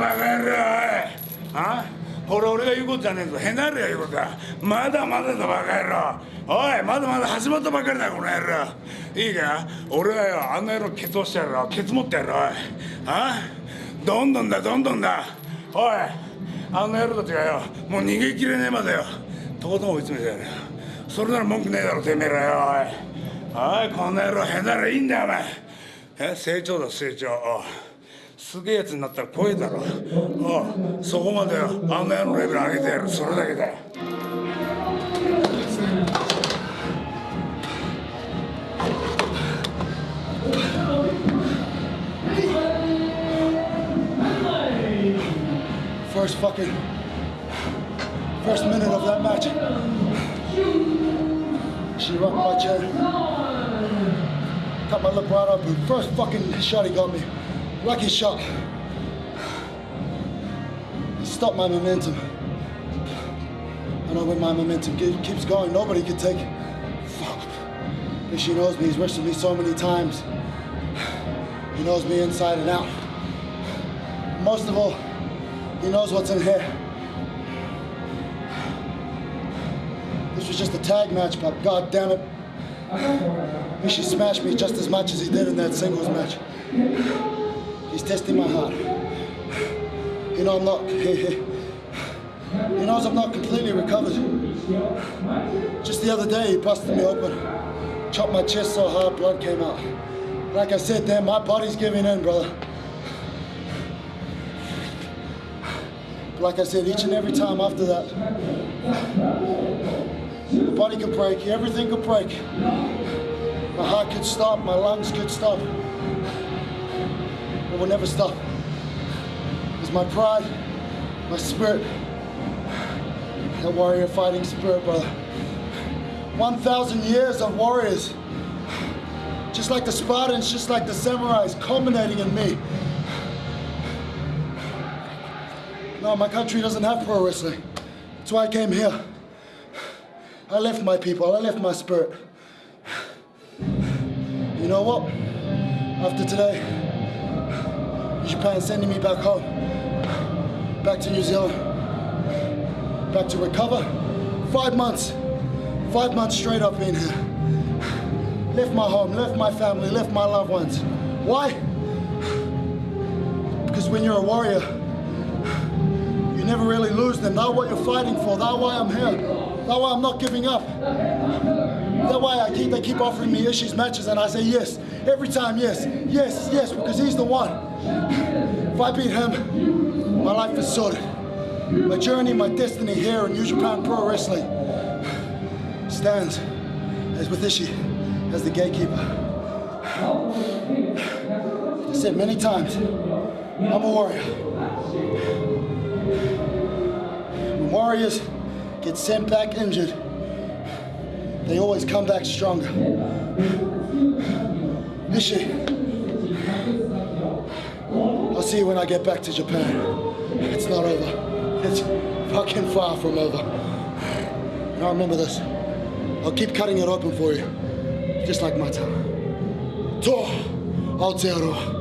バカ野郎あ？これ俺が言うことじゃねえぞ。へなるや言うことだ。まだまだだバカ野郎。おいまだまだ始まったばかりだこの野郎。いいか？俺はよあの野郎ケツ押してやるよ。ケツ持ってやるおい。あ？どんどんだどんどんだ。おいあの野郎たちがよもう逃げきれねえまでよとことん追い詰めてやるそれなら文句ねえだろてめえらよおい。おいこの野郎へならいいんだよお前。え？成長だ成長。おう。すげえやつになったら怖えだろおうそこまであの野郎レベル上げてやるそれだけだよ First fucking first minute of that match. She rocked my chair. Cut my lip right up. and First fucking shot he got me. Lucky shot. He stopped my momentum. I know when my momentum keeps going, nobody can take. it. Fuck. And she knows me. He's wrestled me so many times. He knows me inside and out. Most of all, he knows what's in here. This was just a tag match, but god damn it. Ishii smashed me just as much as he did in that singles match. He's testing my heart. You know I'm not. He, he, knows I'm not completely recovered. Just the other day, he busted me open, chopped my chest so hard, blood came out. Like I said, then, my body's giving in, brother. Like I said, each and every time after that, the body could break, everything could break. My heart could stop, my lungs could stop. Will never stop. It's my pride, my spirit, that warrior fighting spirit, brother. 1,000 years of warriors, just like the Spartans, just like the samurais, culminating in me. No, my country doesn't have pro wrestling. That's why I came here. I left my people, I left my spirit. You know what? After today, Japan sending me back home, back to New Zealand, back to recover. Five months, five months straight up in here. Left my home, left my family, left my loved ones. Why? Because when you're a warrior, you never really lose them. That's what you're fighting for. That's why I'm here. That's why I'm not giving up. That's why I keep they keep offering me Ishii's matches and I say yes. Every time, yes, yes, yes, because he's the one. If I beat him, my life is sorted. My journey, my destiny here in New Japan Pro Wrestling stands as with Ishii as the gatekeeper. I said many times, I'm a warrior. When warriors get sent back injured, they always come back stronger. Ishii, I'll see you when I get back to Japan. It's not over. It's fucking far from over. Now remember this. I'll keep cutting it open for you, just like my time. To Aotearoa.